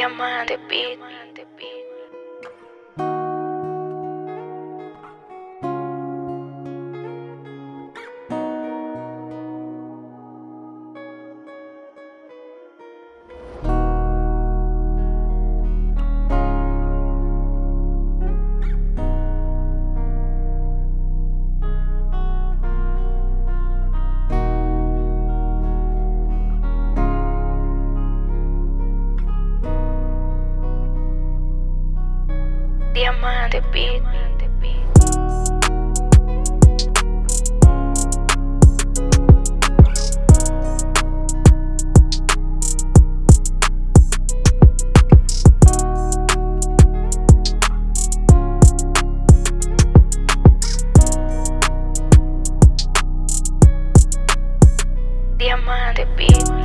Diamante Beat. Diamante Beat. Diamante Beat.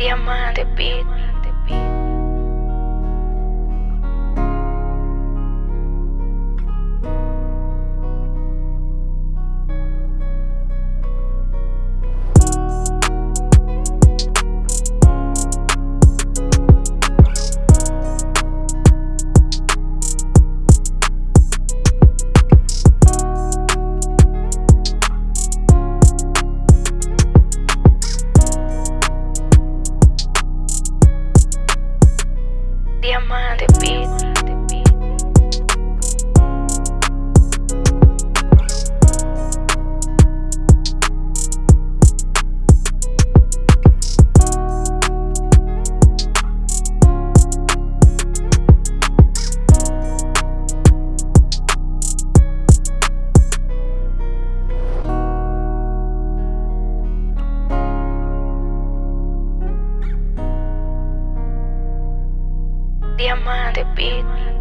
Diamante Beat. Diamante Diamante Beat.